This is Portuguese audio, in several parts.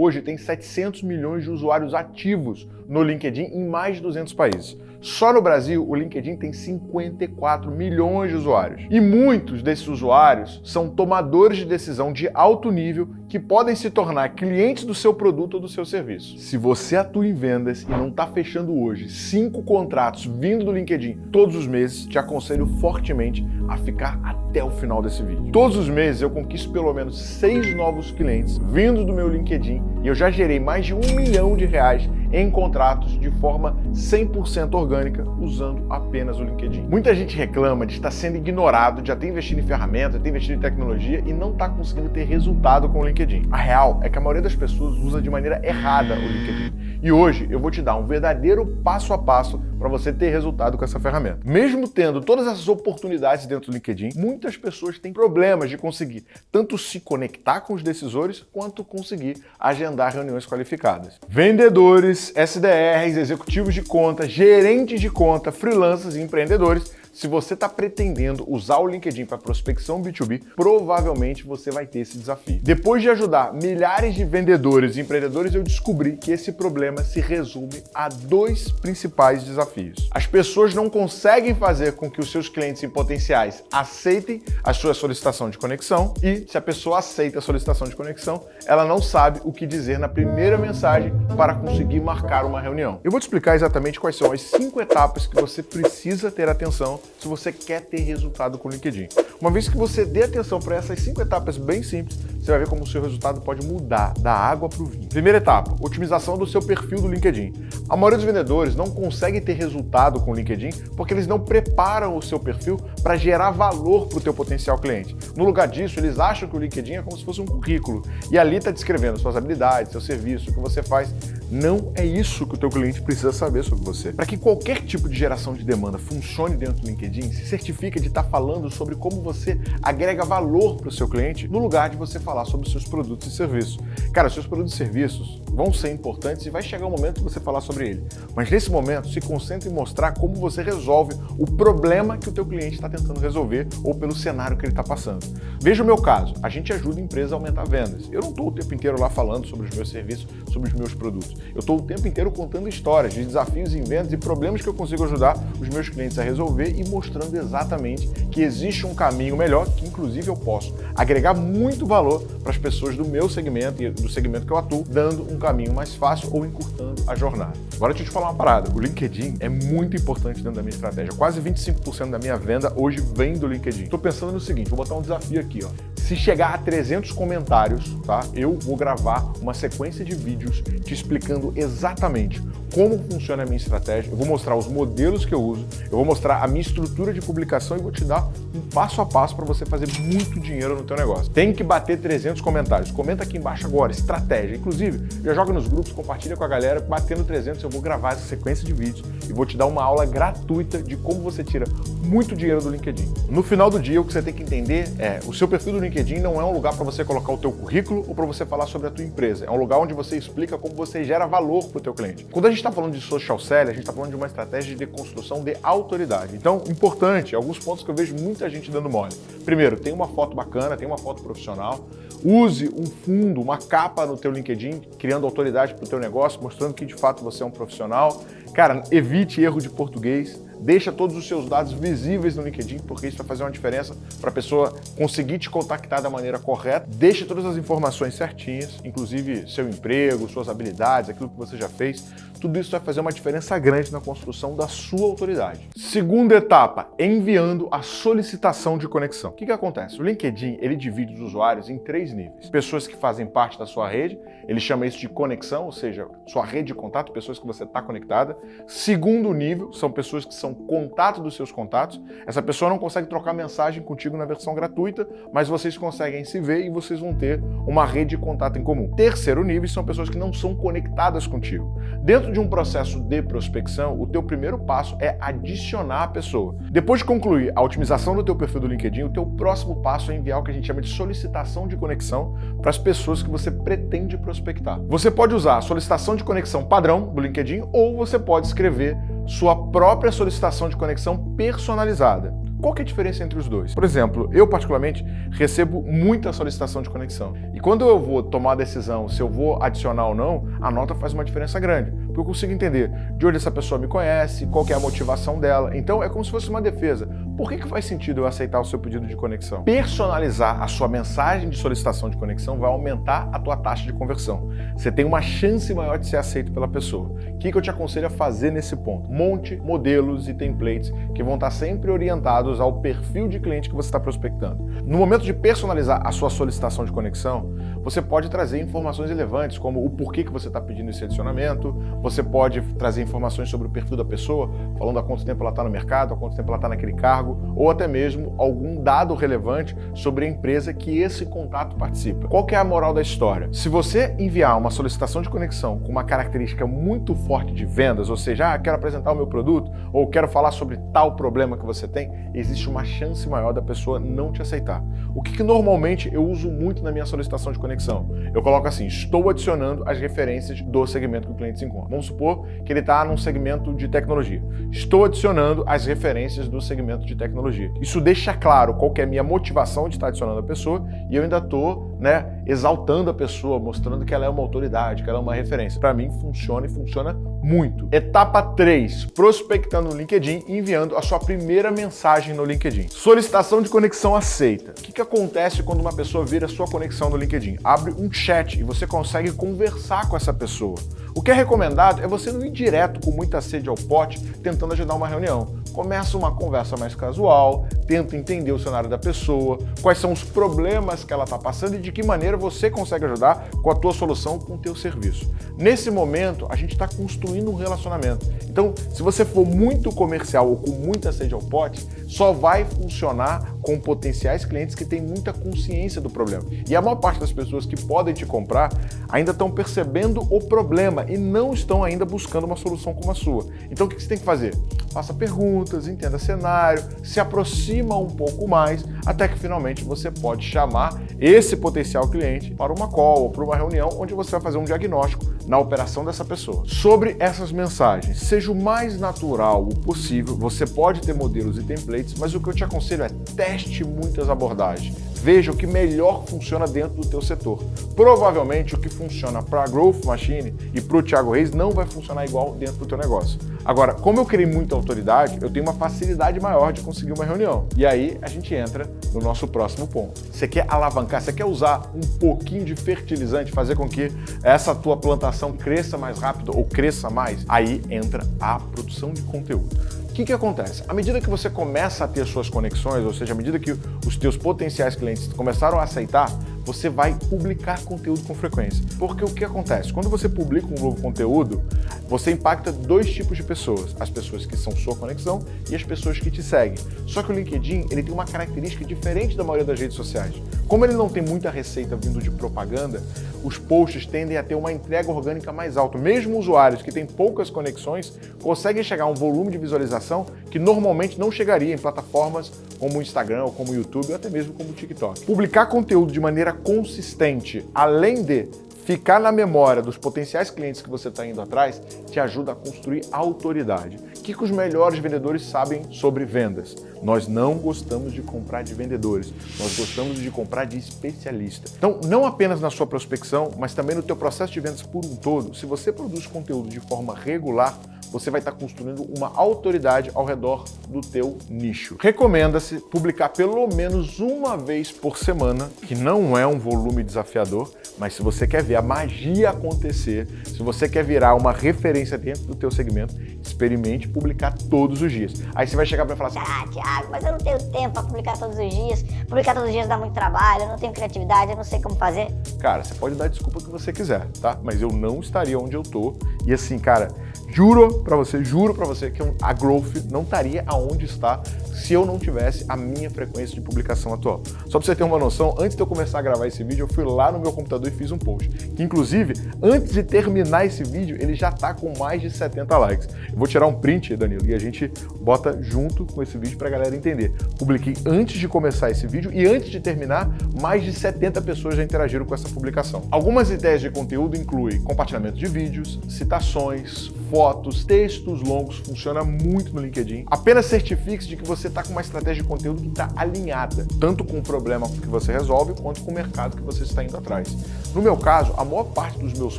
hoje tem 700 milhões de usuários ativos no LinkedIn em mais de 200 países. Só no Brasil, o LinkedIn tem 54 milhões de usuários. E muitos desses usuários são tomadores de decisão de alto nível que podem se tornar clientes do seu produto ou do seu serviço. Se você atua em vendas e não está fechando hoje cinco contratos vindo do LinkedIn todos os meses, te aconselho fortemente a ficar até o final desse vídeo. Todos os meses eu conquisto pelo menos seis novos clientes vindo do meu LinkedIn e eu já gerei mais de um milhão de reais em contratos de forma 100% orgânica usando apenas o LinkedIn. Muita gente reclama de estar sendo ignorado, de já ter investido em ferramenta, ter investido em tecnologia e não está conseguindo ter resultado com o LinkedIn. A real é que a maioria das pessoas usa de maneira errada o LinkedIn. E hoje eu vou te dar um verdadeiro passo a passo para você ter resultado com essa ferramenta. Mesmo tendo todas essas oportunidades dentro do LinkedIn, muitas pessoas têm problemas de conseguir tanto se conectar com os decisores quanto conseguir agendar reuniões qualificadas. Vendedores, SDRs, executivos de conta, gerentes de conta, freelancers e empreendedores se você está pretendendo usar o LinkedIn para prospecção B2B, provavelmente você vai ter esse desafio. Depois de ajudar milhares de vendedores e empreendedores, eu descobri que esse problema se resume a dois principais desafios. As pessoas não conseguem fazer com que os seus clientes em potenciais aceitem a sua solicitação de conexão e, se a pessoa aceita a solicitação de conexão, ela não sabe o que dizer na primeira mensagem para conseguir marcar uma reunião. Eu vou te explicar exatamente quais são as cinco etapas que você precisa ter atenção se você quer ter resultado com o LinkedIn. Uma vez que você dê atenção para essas cinco etapas bem simples, você vai ver como o seu resultado pode mudar da água para o vinho. Primeira etapa, otimização do seu perfil do LinkedIn. A maioria dos vendedores não consegue ter resultado com o LinkedIn porque eles não preparam o seu perfil para gerar valor para o teu potencial cliente. No lugar disso, eles acham que o LinkedIn é como se fosse um currículo e ali está descrevendo suas habilidades, seu serviço, o que você faz. Não é isso que o teu cliente precisa saber sobre você. Para que qualquer tipo de geração de demanda funcione dentro do LinkedIn, se certifica de estar tá falando sobre como você agrega valor para o seu cliente, no lugar de você falar sobre os seus produtos e serviços. Cara, seus produtos e serviços vão ser importantes e vai chegar o momento de você falar sobre ele. Mas nesse momento, se concentre em mostrar como você resolve o problema que o teu cliente está tentando resolver ou pelo cenário que ele está passando. Veja o meu caso, a gente ajuda a empresa a aumentar vendas. Eu não estou o tempo inteiro lá falando sobre os meus serviços, sobre os meus produtos. Eu estou o tempo inteiro contando histórias de desafios em vendas e problemas que eu consigo ajudar os meus clientes a resolver e mostrando exatamente que existe um caminho melhor, que inclusive eu posso agregar muito valor para as pessoas do meu segmento e do segmento que eu atuo, dando um caminho mais fácil ou encurtando a jornada. Agora deixa eu te falar uma parada, o LinkedIn é muito importante dentro da minha estratégia. Quase 25% da minha venda hoje vem do LinkedIn. Estou pensando no seguinte, vou botar um desafio aqui, ó. Se chegar a 300 comentários, tá? Eu vou gravar uma sequência de vídeos te explicando exatamente como funciona a minha estratégia, eu vou mostrar os modelos que eu uso, eu vou mostrar a minha estrutura de publicação e vou te dar um passo a passo para você fazer muito dinheiro no teu negócio. Tem que bater 300 comentários. Comenta aqui embaixo agora, estratégia. Inclusive, já joga nos grupos, compartilha com a galera. Batendo 300, eu vou gravar essa sequência de vídeos e vou te dar uma aula gratuita de como você tira muito dinheiro do LinkedIn. No final do dia, o que você tem que entender é, o seu perfil do LinkedIn não é um lugar para você colocar o teu currículo ou para você falar sobre a tua empresa. É um lugar onde você explica como você gera valor para o teu cliente. Quando a gente está falando de social selling, a gente está falando de uma estratégia de construção de autoridade. Então, importante, alguns pontos que eu vejo muita gente dando mole. Primeiro, tem uma foto bacana, tem uma foto profissional. Use um fundo, uma capa no teu LinkedIn, criando autoridade para o teu negócio, mostrando que de fato você é um profissional. Cara, evite erro de português. Deixa todos os seus dados visíveis no LinkedIn, porque isso vai fazer uma diferença para a pessoa conseguir te contactar da maneira correta. Deixe todas as informações certinhas, inclusive seu emprego, suas habilidades, aquilo que você já fez. Tudo isso vai fazer uma diferença grande na construção da sua autoridade. Segunda etapa, enviando a solicitação de conexão. O que, que acontece? O LinkedIn ele divide os usuários em três níveis. Pessoas que fazem parte da sua rede, ele chama isso de conexão, ou seja, sua rede de contato, pessoas que você está conectada. Segundo nível, são pessoas que são contato dos seus contatos. Essa pessoa não consegue trocar mensagem contigo na versão gratuita, mas vocês conseguem se ver e vocês vão ter uma rede de contato em comum. Terceiro nível são pessoas que não são conectadas contigo. Dentro de um processo de prospecção, o teu primeiro passo é adicionar a pessoa. Depois de concluir a otimização do teu perfil do LinkedIn, o teu próximo passo é enviar o que a gente chama de solicitação de conexão para as pessoas que você pretende prospectar. Você pode usar a solicitação de conexão padrão do LinkedIn ou você pode escrever sua própria solicitação de conexão personalizada. Qual é a diferença entre os dois? Por exemplo, eu particularmente recebo muita solicitação de conexão. E quando eu vou tomar a decisão se eu vou adicionar ou não, a nota faz uma diferença grande. Porque eu consigo entender de onde essa pessoa me conhece, qual é a motivação dela. Então é como se fosse uma defesa. Por que, que faz sentido eu aceitar o seu pedido de conexão? Personalizar a sua mensagem de solicitação de conexão vai aumentar a tua taxa de conversão. Você tem uma chance maior de ser aceito pela pessoa. O que, que eu te aconselho a fazer nesse ponto? Monte modelos e templates que vão estar sempre orientados ao perfil de cliente que você está prospectando. No momento de personalizar a sua solicitação de conexão, você pode trazer informações relevantes, como o porquê que você está pedindo esse adicionamento, você pode trazer informações sobre o perfil da pessoa, falando há quanto tempo ela está no mercado, há quanto tempo ela está naquele cargo, ou até mesmo algum dado relevante sobre a empresa que esse contato participa. Qual que é a moral da história? Se você enviar uma solicitação de conexão com uma característica muito forte de vendas, ou seja, ah, quero apresentar o meu produto, ou quero falar sobre tal problema que você tem, existe uma chance maior da pessoa não te aceitar. O que, que normalmente eu uso muito na minha solicitação de conexão? Eu coloco assim, estou adicionando as referências do segmento que o cliente se encontra. Vamos supor que ele está num segmento de tecnologia. Estou adicionando as referências do segmento de tecnologia. Isso deixa claro qual é a minha motivação de estar adicionando a pessoa e eu ainda estou né, exaltando a pessoa, mostrando que ela é uma autoridade, que ela é uma referência. Para mim funciona e funciona muito. Etapa 3, prospectando no LinkedIn e enviando a sua primeira mensagem no LinkedIn. Solicitação de conexão aceita. O que, que acontece quando uma pessoa vira sua conexão no LinkedIn? Abre um chat e você consegue conversar com essa pessoa. O que é recomendado é você não ir direto com muita sede ao pote tentando agendar uma reunião. Começa uma conversa mais casual, tenta entender o cenário da pessoa, quais são os problemas que ela está passando e de que maneira você consegue ajudar com a tua solução, com o teu serviço. Nesse momento, a gente está construindo um relacionamento. Então, se você for muito comercial ou com muita sede ao pote, só vai funcionar com potenciais clientes que têm muita consciência do problema. E a maior parte das pessoas que podem te comprar ainda estão percebendo o problema e não estão ainda buscando uma solução como a sua. Então, o que você tem que fazer? Faça perguntas, entenda cenário, se aproxima um pouco mais, até que finalmente você pode chamar esse potencial cliente para uma call ou para uma reunião onde você vai fazer um diagnóstico na operação dessa pessoa. Sobre essas mensagens, seja o mais natural possível, você pode ter modelos e templates, mas o que eu te aconselho é teste muitas abordagens. Veja o que melhor funciona dentro do teu setor. Provavelmente o que funciona para a Growth Machine e para o Thiago Reis não vai funcionar igual dentro do teu negócio. Agora, como eu criei muita autoridade, eu tenho uma facilidade maior de conseguir uma reunião. E aí a gente entra no nosso próximo ponto. Você quer alavancar, você quer usar um pouquinho de fertilizante, fazer com que essa tua plantação cresça mais rápido ou cresça mais? Aí entra a produção de conteúdo. O que, que acontece? À medida que você começa a ter suas conexões, ou seja, à medida que os teus potenciais clientes começaram a aceitar, você vai publicar conteúdo com frequência. Porque o que acontece? Quando você publica um novo conteúdo, você impacta dois tipos de pessoas. As pessoas que são sua conexão e as pessoas que te seguem. Só que o LinkedIn ele tem uma característica diferente da maioria das redes sociais. Como ele não tem muita receita vindo de propaganda, os posts tendem a ter uma entrega orgânica mais alta. Mesmo usuários que têm poucas conexões conseguem chegar a um volume de visualização que normalmente não chegaria em plataformas como o Instagram, ou como o YouTube, ou até mesmo como o TikTok. Publicar conteúdo de maneira consistente, além de ficar na memória dos potenciais clientes que você está indo atrás, te ajuda a construir autoridade. O que, que os melhores vendedores sabem sobre vendas? Nós não gostamos de comprar de vendedores, nós gostamos de comprar de especialista. Então, não apenas na sua prospecção, mas também no teu processo de vendas por um todo, se você produz conteúdo de forma regular, você vai estar construindo uma autoridade ao redor do teu nicho. Recomenda-se publicar pelo menos uma vez por semana, que não é um volume desafiador, mas se você quer ver a magia acontecer, se você quer virar uma referência dentro do teu segmento, experimente publicar todos os dias. Aí você vai chegar para falar assim, ah, Thiago, mas eu não tenho tempo para publicar todos os dias, publicar todos os dias dá muito trabalho, eu não tenho criatividade, eu não sei como fazer. Cara, você pode dar a desculpa que você quiser, tá? Mas eu não estaria onde eu tô. E assim, cara, Juro para você, juro para você que a Growth não estaria aonde está se eu não tivesse a minha frequência de publicação atual. Só para você ter uma noção, antes de eu começar a gravar esse vídeo, eu fui lá no meu computador e fiz um post. Que inclusive, antes de terminar esse vídeo, ele já está com mais de 70 likes. Eu vou tirar um print, Danilo, e a gente bota junto com esse vídeo para a galera entender. Publiquei antes de começar esse vídeo e antes de terminar, mais de 70 pessoas já interagiram com essa publicação. Algumas ideias de conteúdo incluem compartilhamento de vídeos, citações, fotos, textos longos, funciona muito no LinkedIn. Apenas certifique-se de que você está com uma estratégia de conteúdo que está alinhada, tanto com o problema que você resolve, quanto com o mercado que você está indo atrás. No meu caso, a maior parte dos meus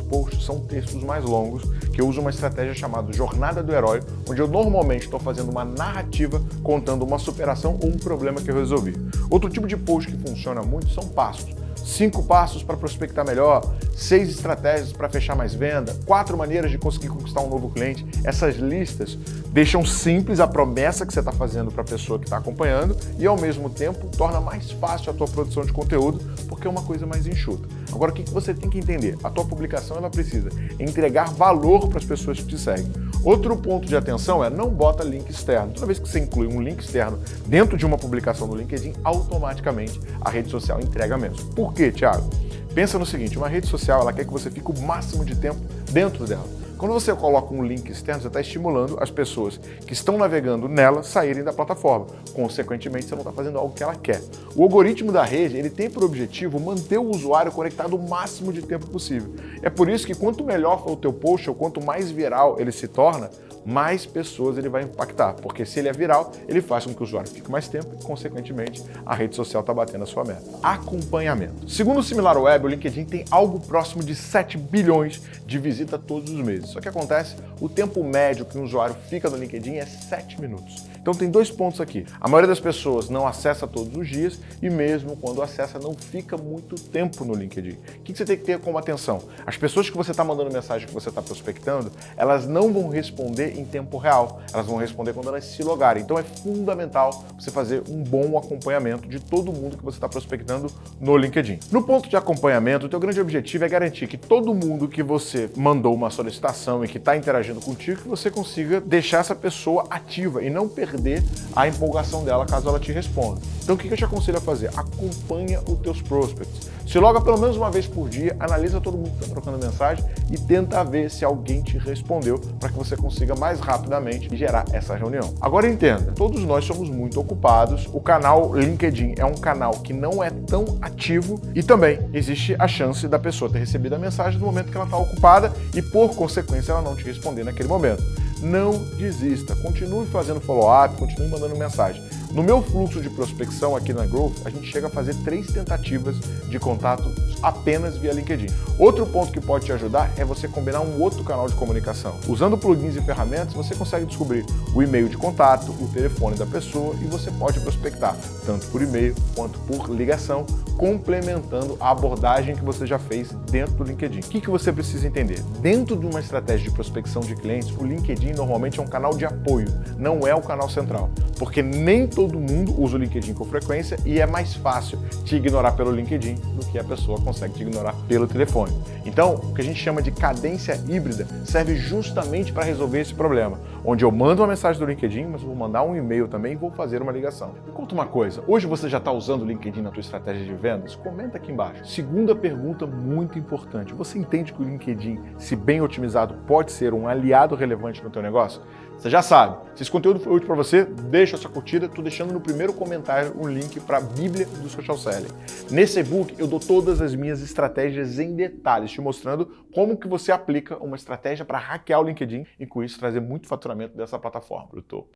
posts são textos mais longos, que eu uso uma estratégia chamada Jornada do Herói, onde eu normalmente estou fazendo uma narrativa contando uma superação ou um problema que eu resolvi. Outro tipo de post que funciona muito são passos cinco passos para prospectar melhor, seis estratégias para fechar mais venda, quatro maneiras de conseguir conquistar um novo cliente. Essas listas deixam simples a promessa que você está fazendo para a pessoa que está acompanhando e, ao mesmo tempo, torna mais fácil a tua produção de conteúdo, porque é uma coisa mais enxuta. Agora, o que você tem que entender? A tua publicação ela precisa entregar valor para as pessoas que te seguem. Outro ponto de atenção é não bota link externo. Toda vez que você inclui um link externo dentro de uma publicação no LinkedIn, automaticamente a rede social entrega menos. Por quê, Thiago? Pensa no seguinte, uma rede social ela quer que você fique o máximo de tempo dentro dela. Quando você coloca um link externo, você está estimulando as pessoas que estão navegando nela saírem da plataforma. Consequentemente, você não está fazendo algo que ela quer. O algoritmo da rede ele tem por objetivo manter o usuário conectado o máximo de tempo possível. É por isso que quanto melhor for o teu post, ou quanto mais viral ele se torna, mais pessoas ele vai impactar, porque se ele é viral, ele faz com que o usuário fique mais tempo e, consequentemente, a rede social está batendo a sua meta. Acompanhamento. Segundo o SimilarWeb, o LinkedIn tem algo próximo de 7 bilhões de visita todos os meses. Só que acontece, o tempo médio que um usuário fica no LinkedIn é 7 minutos. Então tem dois pontos aqui. A maioria das pessoas não acessa todos os dias e mesmo quando acessa não fica muito tempo no LinkedIn. O que você tem que ter como atenção? As pessoas que você está mandando mensagem que você está prospectando, elas não vão responder em tempo real. Elas vão responder quando elas se logarem. Então é fundamental você fazer um bom acompanhamento de todo mundo que você está prospectando no LinkedIn. No ponto de acompanhamento, o teu grande objetivo é garantir que todo mundo que você mandou uma solicitação e que está interagindo contigo, que você consiga deixar essa pessoa ativa e não perder a empolgação dela caso ela te responda. Então o que eu te aconselho a fazer? Acompanha os teus prospects. Se loga pelo menos uma vez por dia, analisa todo mundo que está trocando mensagem e tenta ver se alguém te respondeu para que você consiga mais rapidamente gerar essa reunião. Agora entenda, todos nós somos muito ocupados, o canal LinkedIn é um canal que não é tão ativo e também existe a chance da pessoa ter recebido a mensagem no momento que ela está ocupada e por consequência ela não te responder naquele momento. Não desista, continue fazendo follow-up, continue mandando mensagem. No meu fluxo de prospecção aqui na Growth, a gente chega a fazer três tentativas de contato apenas via LinkedIn. Outro ponto que pode te ajudar é você combinar um outro canal de comunicação. Usando plugins e ferramentas, você consegue descobrir o e-mail de contato, o telefone da pessoa e você pode prospectar tanto por e-mail quanto por ligação, complementando a abordagem que você já fez dentro do LinkedIn. O que, você precisa entender? Dentro de uma estratégia de prospecção de clientes, o LinkedIn normalmente é um canal de apoio, não é o canal central, porque nem todo mundo usa o LinkedIn com frequência e é mais fácil te ignorar pelo LinkedIn do que a pessoa consegue te ignorar pelo telefone. Então, o que a gente chama de cadência híbrida serve justamente para resolver esse problema, onde eu mando uma mensagem do LinkedIn, mas vou mandar um e-mail também e vou fazer uma ligação. Me conta uma coisa, hoje você já está usando o LinkedIn na tua estratégia de vendas? Comenta aqui embaixo. Segunda pergunta muito importante, você entende que o LinkedIn, se bem otimizado, pode ser um aliado relevante no teu negócio? Você já sabe. Se esse conteúdo foi útil para você, deixa a sua curtida. Estou deixando no primeiro comentário um link para a Bíblia do Social Selling. Nesse e-book eu dou todas as minhas estratégias em detalhes, te mostrando como que você aplica uma estratégia para hackear o LinkedIn e com isso trazer muito faturamento dessa plataforma. Eu tô